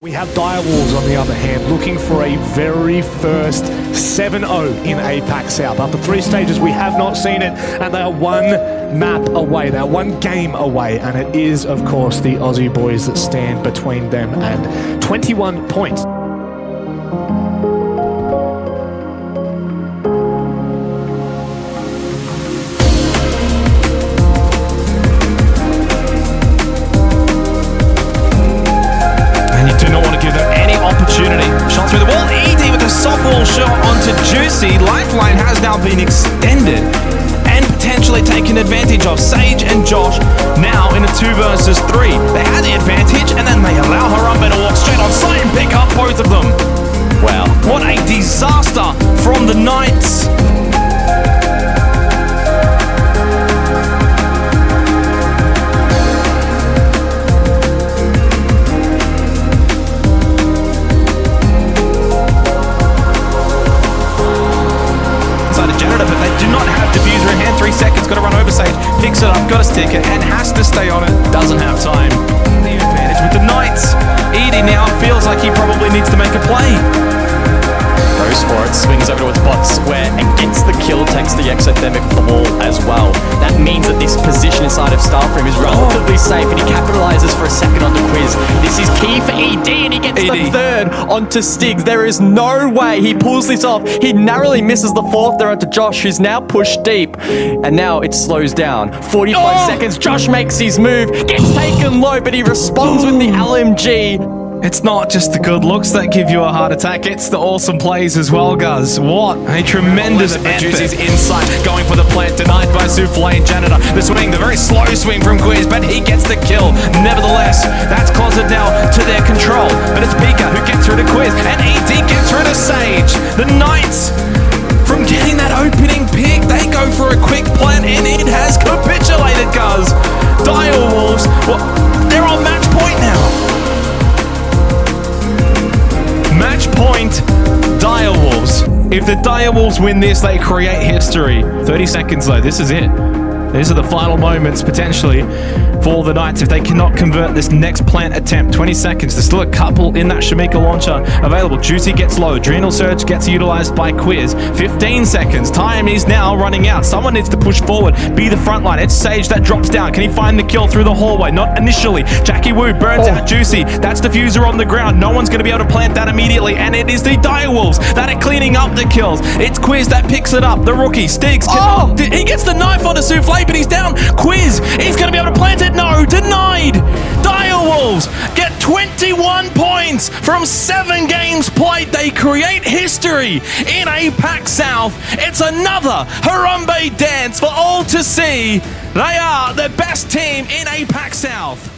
We have Direwolves on the other hand looking for a very first 7-0 in APAC South. After three stages we have not seen it and they are one map away, they are one game away and it is of course the Aussie boys that stand between them and 21 points. Lifeline has now been extended and potentially taken advantage of. Sage and Josh now in a two versus three. They had the advantage and then they allow Harambe to walk straight on site and pick up both of them. Wow, what a disaster from the Knights. Ticket, and has to stay on it. Doesn't have time. The advantage with the Knights. Edie now feels like he probably needs to make a play goes for it, swings over towards bot square and gets the kill, takes the exothermic wall as well. That means that this position inside of Starframe is relatively safe and he capitalizes for a second on the quiz. This is key for ED and he gets ED. the third onto Stigs. There is no way he pulls this off. He narrowly misses the fourth there onto Josh who's now pushed deep and now it slows down. 45 oh! seconds, Josh makes his move, gets taken low but he responds with the LMG. It's not just the good looks that give you a heart attack, it's the awesome plays as well, guys. What a tremendous Juicy's insight, going for the plant, denied by Souffle and Janitor. The swing, the very slow swing from Quiz, but he gets the kill. Nevertheless, that's Closet now to their control. But it's Pika who gets through to Quiz, and ED gets through to Sage. The Knights, If the Direwolves win this, they create history. 30 seconds though, this is it. These are the final moments, potentially, for the Knights if they cannot convert this next plant attempt. 20 seconds. There's still a couple in that Shamika launcher available. Juicy gets low. Adrenal Surge gets utilized by Quiz. 15 seconds. Time is now running out. Someone needs to push forward, be the front line. It's Sage that drops down. Can he find the kill through the hallway? Not initially. Jackie Wu burns oh. out Juicy. That's Defuser on the ground. No one's going to be able to plant that immediately. And it is the Direwolves that are cleaning up the kills. It's Quiz that picks it up. The rookie, Stiggs. Oh! He gets the knife on a Souffle but he's down. Quiz, he's going to be able to plant it. No, denied. Dire Wolves get 21 points from seven games played. They create history in APAC South. It's another Harambe dance for all to see. They are the best team in APAC South.